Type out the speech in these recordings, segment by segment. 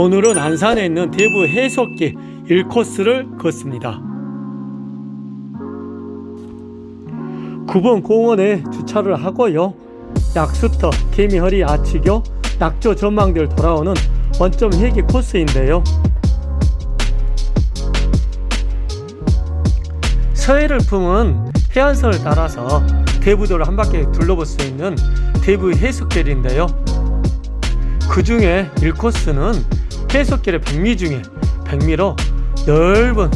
오늘은 안산에 있는 대부 해석기 1코스를 걷습니다. 9번 공원에 주차를 하고요. 약수터, 개미허리 아치교, 낙조 전망대를 돌아오는 원점 회기 코스인데요. 서해를 품은 해안선을 따라서 대부도를 한 바퀴 둘러볼 수 있는 대부 해석길인데요. 그 중에 1코스는 해석길의 백미 중에 백미로 넓은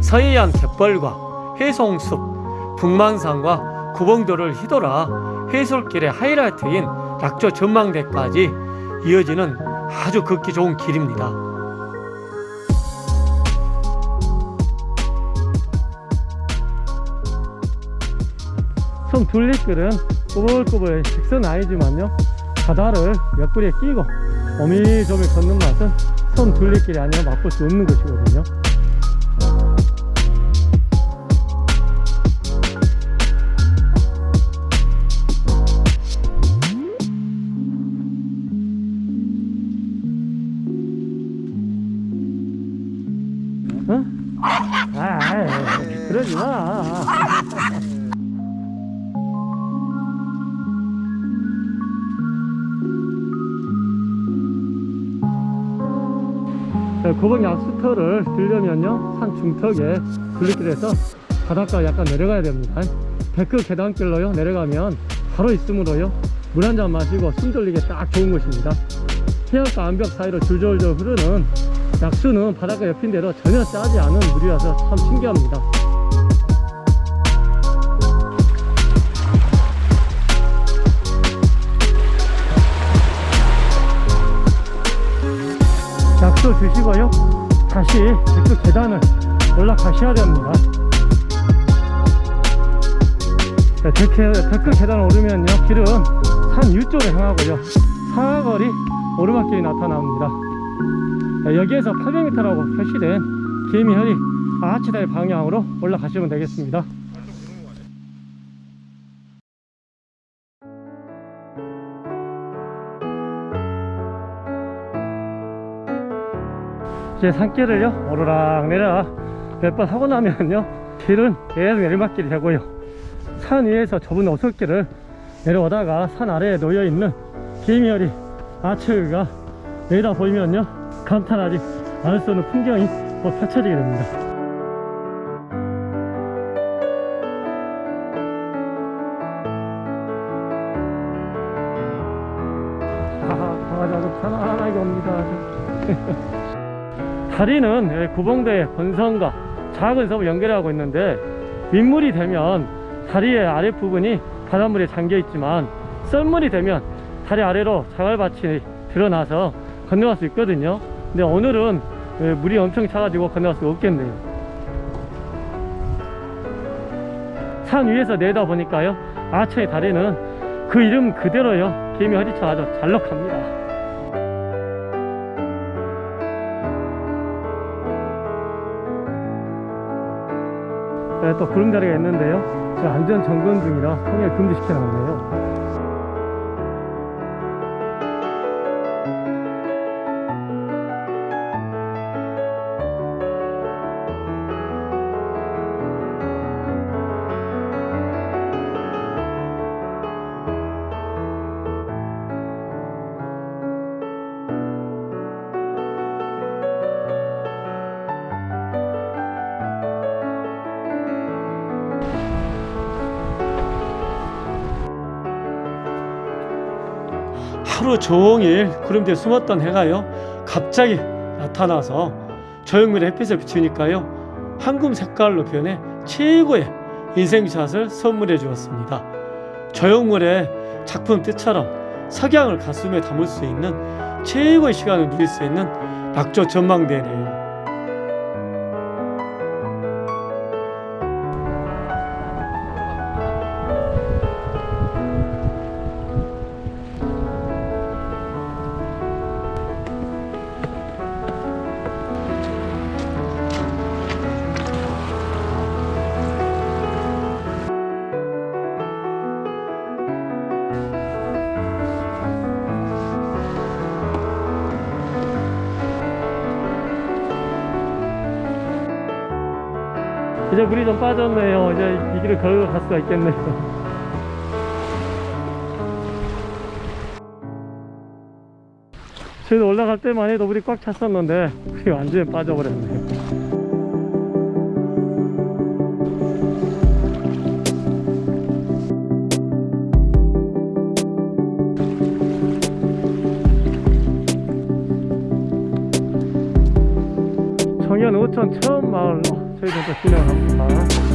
서해안 갯벌과 해송숲, 북만산과 구봉도를 휘돌아 해솔길의 하이라이트인 낙조 전망대까지 이어지는 아주 걷기 좋은 길입니다. 섬 둘리길은 꼬불꼬불 직선 아니지만요 바다를 옆구리에 끼고 오밀조밀 걷는 맛은 섬 둘리길이 아니라 맛볼 수 없는 것이거든요 어? 아, 그러지 마. 고봉 약수터를 들려면요 산 중턱에 굴리길에서 바닷가 약간 내려가야 됩니다. 데크 계단길로요 내려가면 바로 있으므로요 물 한 잔 마시고 숨 돌리기 딱 좋은 곳입니다. 해안가 암벽 사이로 줄줄줄 흐르는 약수는 바닷가 옆인데도 전혀 짜지 않은 물이라서 참 신기합니다 약수 드시고요. 다시 그 계단을 올라가셔야 됩니다. 자, deck, deck 계단 오르면요. 길은 산 위쪽으로 향하고요. 사거리 오르막길이 나타납니다. 자, 여기에서 800m라고 표시된 개미허리 아치다리 방향으로 올라가시면 되겠습니다 이제 산길을요 오르락 내려락 몇 번 하고 나면요 길은 계속 내리막길이 되고요. 산 위에서 좁은 오솔길을 내려오다가 산 아래에 놓여있는 개미허리 아츠가 내다 보이면요 감탄하지 않을 수 없는 풍경이 곧 펼쳐지게 됩니다. 하하하하 편안하게 옵니다 다리는 구봉대 본선과 작은 섬을 연결하고 있는데 민물이 되면 다리의 아랫부분이 바닷물에 잠겨 있지만 썰물이 되면 다리 아래로 자갈밭이 드러나서 건너갈 수 있거든요. 근데 오늘은 물이 엄청 차가지고 건너갈 수 없겠네요. 산 위에서 내다 보니까요 아처의 다리는 그 이름 그대로요. 개미 허리차 아주 잘록합니다 네, 또 구름다리가 있는데요. 안전 점검 중이라 통행 금지시켜 놨네요 하루 종일 구름 뒤에 숨었던 해가요. 갑자기 나타나서 조형물의 햇빛을 비추니까요. 황금 색깔로 변해 최고의 인생샷을 선물해 주었습니다. 조형물의 작품 뜻처럼 석양을 가슴에 담을 수 있는 최고의 시간을 누릴 수 있는 낙조 전망대네요 이제 물이 좀 빠졌네요. 이제 이 길을 걸어 갈 수가 있겠네요. 저희도 올라갈 때만 해도 물이 꽉 찼었는데 물이 완전히 빠져버렸네요. 청년 5천 처음 마을로 저희도 또 진행합니다.